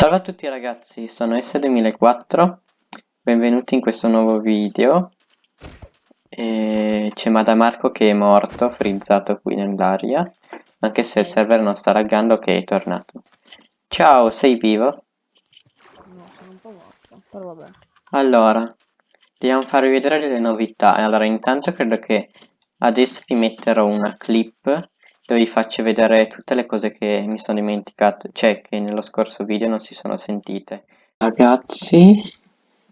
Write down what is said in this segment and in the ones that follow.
Salve a tutti ragazzi, sono S2004, benvenuti in questo nuovo video. C'è Madamarco che è morto, frizzato qui nell'aria, anche se il server non sta laggando che è tornato. Ciao, sei vivo? No, sono un po' morto, però vabbè. Allora, dobbiamo farvi vedere le novità. Allora, intanto credo che adesso vi metterò una clip dove vi faccio vedere tutte le cose che mi sono dimenticato, cioè che nello scorso video non si sono sentite. Ragazzi,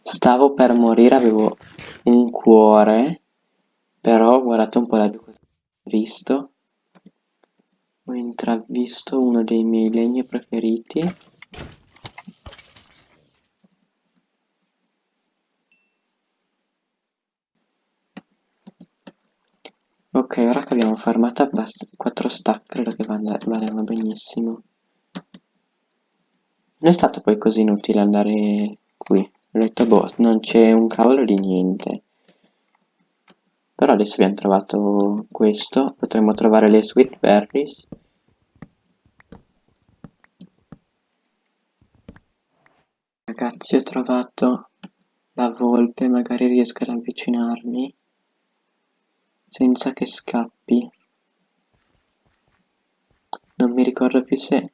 stavo per morire, avevo un cuore, però guardate un po' la cosa ho visto. Ho intravisto uno dei miei legni preferiti. Ora che abbiamo farmato 4 stack, credo che vadano benissimo. Non è stato poi così inutile andare qui. Ho detto, boh, non c'è un cavolo di niente. Però adesso abbiamo trovato questo. Potremmo trovare le sweet berries. Ragazzi, ho trovato la volpe, magari riesco ad avvicinarmi senza che scappi. Non mi ricordo più se...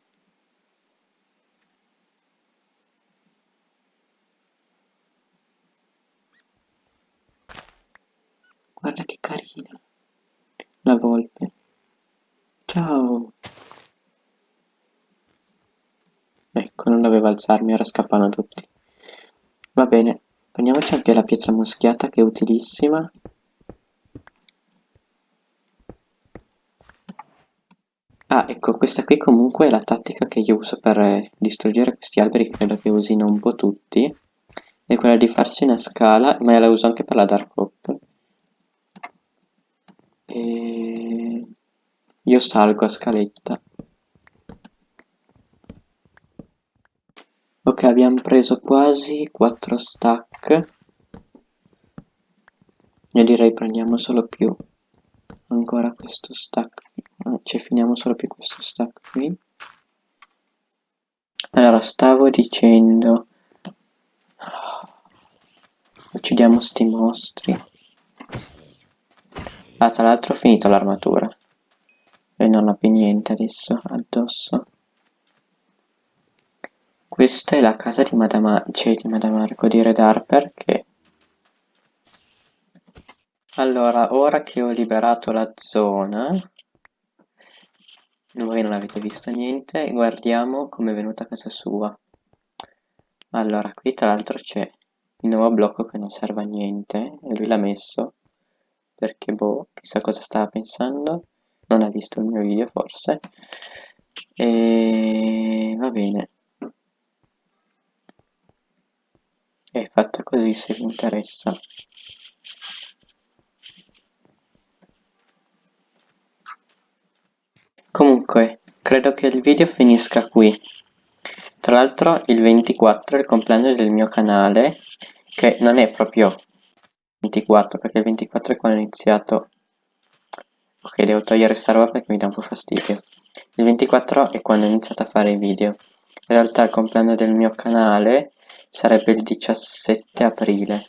Guarda che carina. La volpe. Ciao. Ecco, non dovevo alzarmi, ora scappano tutti. Va bene, prendiamoci anche la pietra muschiata che è utilissima. Ah, ecco, questa qui comunque è la tattica che io uso per eh, distruggere questi alberi, credo che usino un po' tutti. È quella di farsi una scala, ma la uso anche per la Dark Hop. E... Io salgo a scaletta. Ok, abbiamo preso quasi 4 stack. Io direi prendiamo solo più ancora questo stack cioè finiamo solo più questo stack qui. Allora stavo dicendo uccidiamo sti mostri. Ah tra l'altro ho finito l'armatura. E non ho più niente adesso addosso. Questa è la casa di Madame, cioè di Madame Marco di Red Harper che allora, ora che ho liberato la zona, voi non avete visto niente, guardiamo come è venuta casa sua. Allora, qui tra l'altro c'è il nuovo blocco che non serve a niente, e lui l'ha messo, perché boh, chissà cosa stava pensando, non ha visto il mio video forse, e va bene. È fatta così se vi interessa. Comunque, credo che il video finisca qui. Tra l'altro il 24 è il compleanno del mio canale, che non è proprio 24, perché il 24 è quando ho iniziato... Ok, devo togliere sta roba perché mi dà un po' fastidio. Il 24 è quando ho iniziato a fare i video. In realtà il compleanno del mio canale sarebbe il 17 aprile.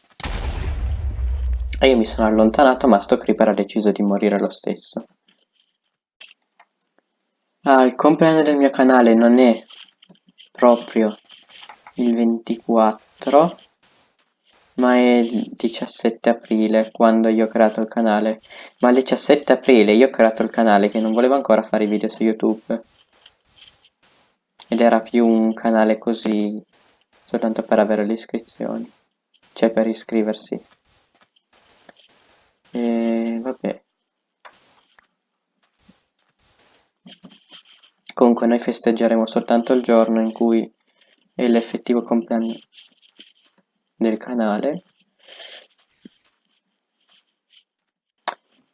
E io mi sono allontanato ma sto creeper ha deciso di morire lo stesso. Ah, il compleanno del mio canale non è proprio il 24, ma è il 17 aprile quando io ho creato il canale. Ma il 17 aprile io ho creato il canale che non volevo ancora fare video su YouTube. Ed era più un canale così, soltanto per avere le iscrizioni. Cioè per iscriversi. E vabbè. Comunque noi festeggeremo soltanto il giorno in cui è l'effettivo compleanno del canale.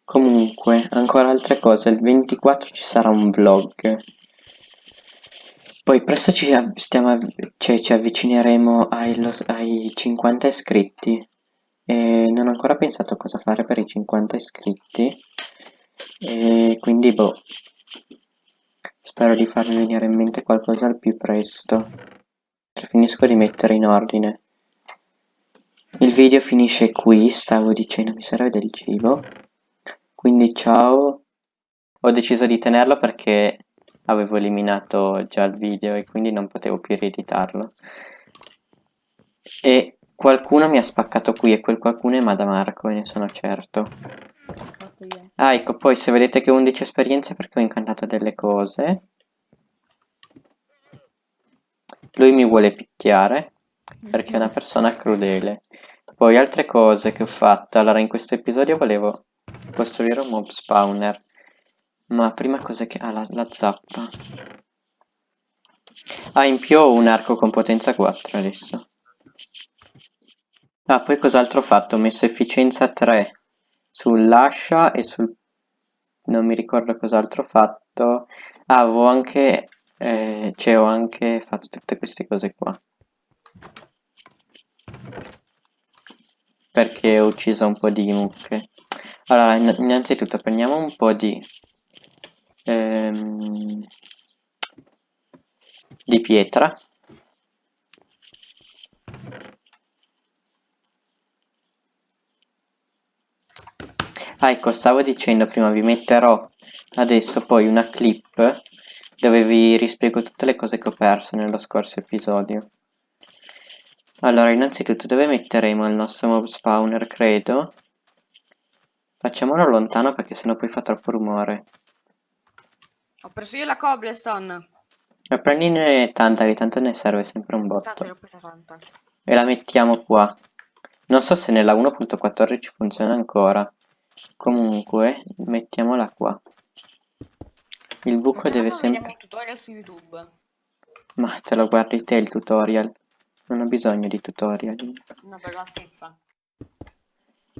Comunque, ancora altre cose, il 24 ci sarà un vlog. Poi presto ci, stiamo, cioè, ci avvicineremo ai, ai 50 iscritti. E non ho ancora pensato cosa fare per i 50 iscritti. E quindi boh, Spero di farvi venire in mente qualcosa al più presto. finisco di mettere in ordine. Il video finisce qui, stavo dicendo mi serve del cibo. Quindi ciao. Ho deciso di tenerlo perché avevo eliminato già il video e quindi non potevo più rieditarlo. E qualcuno mi ha spaccato qui e quel qualcuno è Madamarco, ne sono certo. Fatto io. Ah, ecco, poi se vedete che ho 11 esperienze perché ho incantato delle cose. Lui mi vuole picchiare perché è una persona crudele. Poi altre cose che ho fatto. Allora, in questo episodio volevo costruire un mob spawner. Ma prima cosa che... Ah, la, la zappa. Ah, in più ho un arco con potenza 4 adesso. Ah, poi cos'altro ho fatto? Ho messo efficienza 3 sull'ascia e sul... non mi ricordo cos'altro ho fatto. Ah, avevo anche... Eh, cioè ho anche fatto tutte queste cose qua. Perché ho ucciso un po' di mucche. Allora, in- innanzitutto prendiamo un po' di... ehm, di pietra. Ah, ecco, stavo dicendo prima, vi metterò adesso poi una clip dove vi rispiego tutte le cose che ho perso nello scorso episodio. Allora, innanzitutto dove metteremo il nostro mob spawner, credo? Facciamolo lontano perché sennò poi fa troppo rumore. Ho preso io la cobblestone. Ma prendine tanta, che tanto ne serve sempre un Tanto botto. tanta. E la mettiamo qua. Non so se nella 1.14 funziona ancora. Comunque, mettiamola qua. Il buco deve sempre... Tutorial su YouTube. Ma te lo guardi te il tutorial. Non ho bisogno di tutorial. Una bella altezza.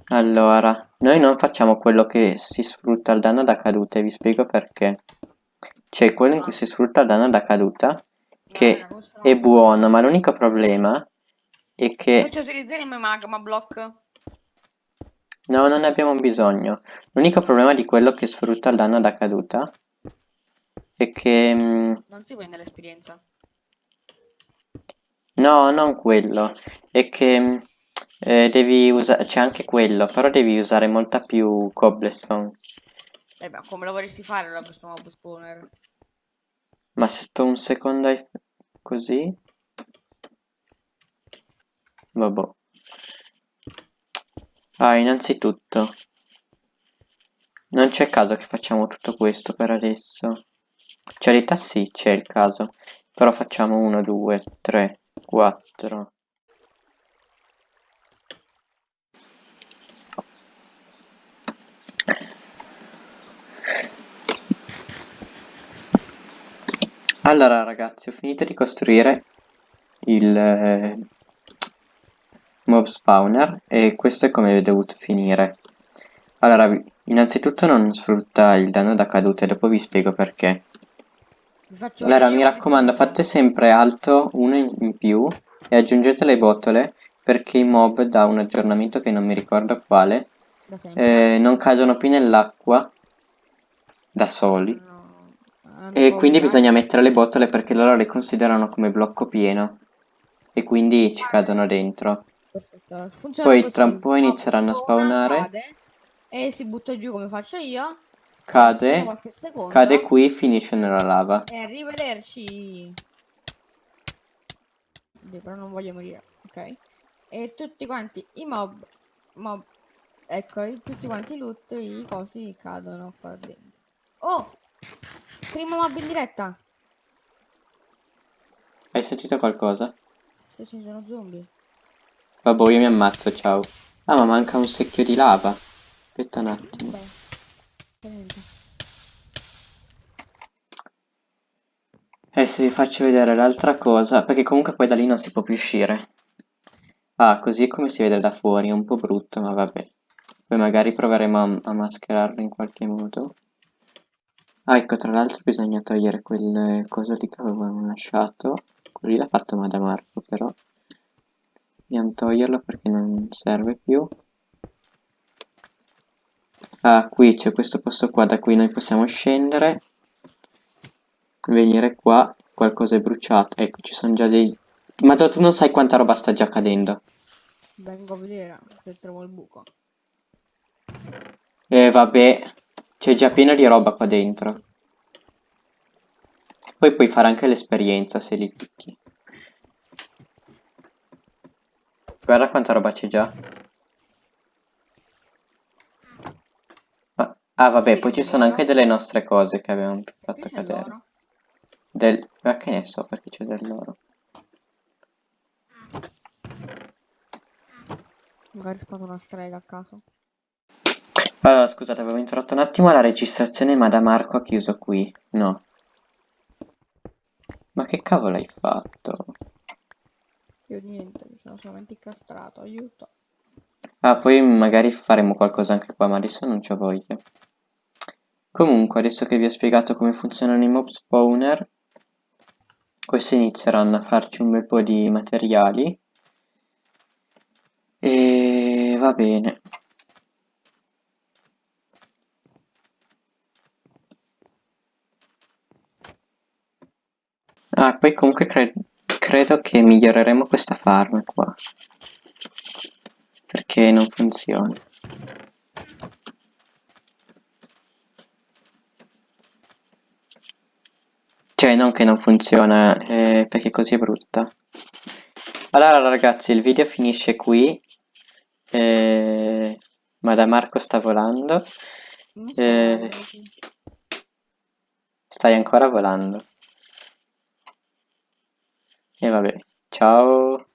Allora, noi non facciamo quello che si sfrutta il danno da caduta e vi spiego perché. C'è quello in cui si sfrutta il danno da caduta, che No, no. è buono, ma l'unico problema è che... Invece utilizzeremo i magma block. No, non ne abbiamo bisogno. L'unico problema di quello che sfrutta il danno da caduta è che... mm, Non si prende l'esperienza. No, non quello. È che mm, eh, devi usare... C'è anche quello, però devi usare molta più cobblestone. Eh beh, come lo vorresti fare allora questo mob spawner? Ma se sto un secondo ai- così... Vabbè. Ah, innanzitutto... Non c'è caso che facciamo tutto questo per adesso. Cioè, realtà sì, c'è il caso. Però facciamo 1, 2, 3, 4. Allora ragazzi, ho finito di costruire il eh, mob spawner e questo è come è dovuto finire. Allora, innanzitutto non sfrutta il danno da caduta e dopo vi spiego perché. Allora, mi raccomando, fate sempre alto uno in più e aggiungete le botole perché i mob da un aggiornamento che non mi ricordo quale eh, non cadono più nell'acqua da soli. No, hanno E quindi bisogna mettere le botole perché loro le considerano come blocco pieno e quindi ci cadono dentro. Perfetto. Funziona Poi così. tra un po' No, inizieranno a spawna, spawnare. cade, e si butta giù come faccio io. Cade, cade qui, finisce nella lava. E arrivederci. Però non voglio morire. Ok. E tutti quanti i mob. Mob. Ecco, tutti quanti i loot, i cosi cadono qua dentro. Oh! Primo mob in diretta. Hai sentito qualcosa? Se ci sono zombie. Vabbè, io mi ammazzo, ciao. Ah, ma manca un secchio di lava. Aspetta un attimo. Fa niente. Adesso vi faccio vedere l'altra cosa, perché comunque poi da lì non si può più uscire. Ah, così è come si vede da fuori, è un po' brutto, ma vabbè. Poi magari proveremo a, a mascherarlo in qualche modo. Ah, ecco, tra l'altro bisogna togliere quel coso lì che avevamo lasciato. Quello lì l'ha fatto Madamarco, però. Dobbiamo toglierlo perché non serve più. Ah, qui c'è questo posto qua da cui noi possiamo scendere. Venire qua, qualcosa è bruciato. Ecco, ci sono già dei Ma tu non sai quanta roba sta già cadendo. Vengo a vedere se trovo il buco. E vabbè, c'è già pieno di roba qua dentro. Poi puoi fare anche l'esperienza se li picchi. Guarda quanta roba c'è già. Ah, ah, vabbè, poi ci sono anche delle nostre cose che abbiamo fatto cadere. l'oro? Del... Ma che ne so perché c'è dell'oro. Magari sparo una strega a caso. Allora, scusate, avevo interrotto un attimo la registrazione, ma da Marco ha chiuso qui. No. Ma che cavolo hai fatto? Io niente, mi sono solamente incastrato, aiuto. Ah, poi magari faremo qualcosa anche qua, ma adesso non c'ho voglia. Comunque, adesso che vi ho spiegato come funzionano i mob spawner, questi inizieranno a farci un bel po' di materiali. E va bene. Ah, poi comunque cre- credo che miglioreremo questa farm qua. Perché non funziona. Cioè, non che non funziona, eh, perché così è brutta. Allora ragazzi, il video finisce qui. Eh, ma da Marco sta volando. Eh. Stai ancora volando. E vabbè, ciao.